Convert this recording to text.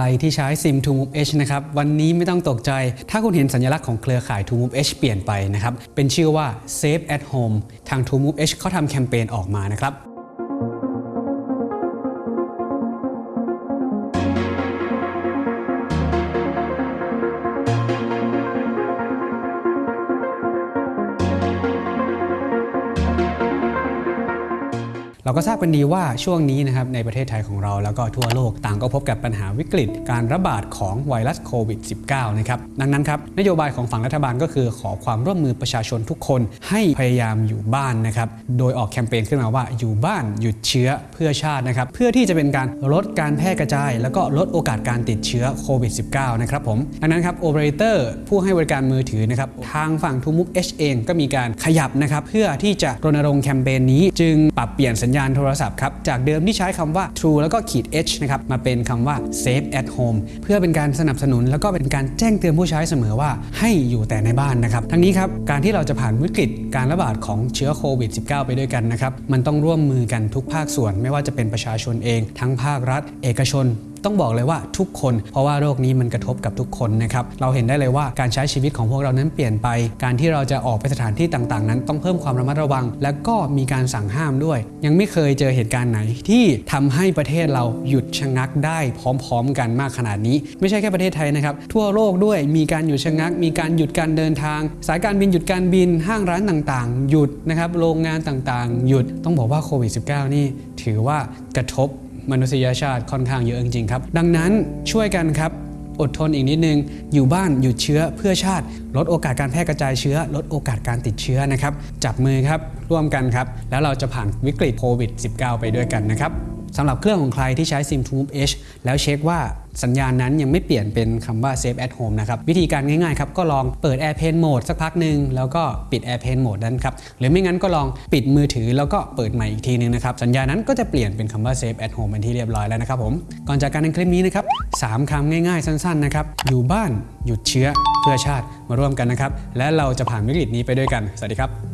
รที่ใช้ซิม To Move H นะครับวันนี้ไม่ต้องตกใจ ถ้าคุณเห็นสัญลักษณ์ของเครือข่าย To Move H เปลี่ยนไปนะครับเป็นชื่อว่า Safe at Home ทาง To Move H เขาทำแคมเปญออกมานะครับ เราก็ทราบกันดีว่าช่วงนี้นะครับในประเทศไทยของเราแล้วก็ทั่วโลกต่างก็พบกับปัญหาวิกฤต การระบาดของไวรัสโควิด -19 นะครับดังนั้นครับนโยบายของฝั่งรัฐบาลก็คือขอความร่วมมือประชาชนทุกคน ให้พยายามอยู่บ้านนะครับโดยออกแคมเปญขึ้นมาว่าอยู่บ้านหยุดเชื้อเพื่อชาตินะครับเพื่อที่จะเป็นการลดการแพร่กระจาย แล้วก็ลดโอกาสการติดเชื้อโควิด -19 นะครับผมดังนั้นครับโอเปอเรเตอร์ผู้ให้บริการมือถือนะครับทางฝั่งทูมุก H เองก็มีการขยับนะครับเพื่อที่จะรณรงค์แคมเปญนี้จึงปรับเปลี่ยนสัญญาณโทรศัพท์ครับ จากเดิมที่ใช้คำว่า True แล้วก็ขีด H นะครับ มาเป็นคำว่า Safe at Home เพื่อเป็นการสนับสนุน แล้วก็เป็นการแจ้งเตือนผู้ใช้เสมอว่าให้อยู่แต่ในบ้านนะครับ ทั้งนี้ครับการที่เราจะผ่านวิกฤตการระบาดของเชื้อโควิด -19 ไปด้วยกันนะครับมันต้องร่วมมือกันทุกภาคส่วน ไม่ว่าจะเป็นประชาชนเอง ทั้งภาครัฐ เอกชน ต้องบอกเลยว่าทุกคน เพราะว่าโรคนี้มันกระทบกับทุกคนนะครับเราเห็นได้เลยว่าการใช้ชีวิตของพวกเรานั้นเปลี่ยนไป การที่เราจะออกไปสถานที่ต่างๆ นั้นต้องเพิ่มความระมัดระวัง และก็มีการสั่งห้ามด้วย ยังไม่เคยเจอเหตุการณ์ไหนที่ทำให้ประเทศเราหยุดชะงักได้พร้อม ๆ กันมากขนาดนี้ ไม่ใช่แค่ประเทศไทยนะครับทั่วโลกด้วยมีการหยุดชะงัก มีการหยุดการเดินทาง สายการบินหยุดการบินห้างร้านต่างๆ หยุดนะครับโรงงานต่างๆ หยุดต้องบอกว่าโควิด -19 นี่ถือว่ากระทบ มนุษยชาติค่อนข้างเยอะจริงๆครับ ดังนั้นช่วยกันครับอดทนอีกนิดนึง อยู่บ้านหยุดเชื้อเพื่อชาติ ลดโอกาสการแพร่กระจายเชื้อ ลดโอกาสการติดเชื้อนะครับ จับมือครับร่วมกันครับ แล้วเราจะผ่านวิกฤตโควิด -19 ไปด้วยกันนะครับ สำหรับเครื่องของใครที่ใช้ SIM t o Move H แล้วเช็คว่าสัญญาณนั้นยังไม่เปลี่ยนเป็นคำว่า Safe at Home นะครับ วิธีการง่ายๆครับ ก็ลองเปิด Airplane Mode สักพักหนึ่งแล้วก็ปิด Airplane Mode นั้นครับ หรือไม่งั้นก็ลองปิดมือถือแล้วก็เปิดใหม่อีกทีนึงนะครับ สัญญาณนั้นก็จะเปลี่ยนเป็นคำว่า Safe at Home เป็นที่เรียบร้อยแล้วนะครับผมก่อนจากการในคลิปนี้นะครับสามคำง่ายๆ สั้นๆนะครับอยู่บ้านหยุดเชื้อเพื่อชาติมาร่วมกันนะครับและเราจะผ่านวิกฤตนี้ไปด้วยกันสวัสดีครับ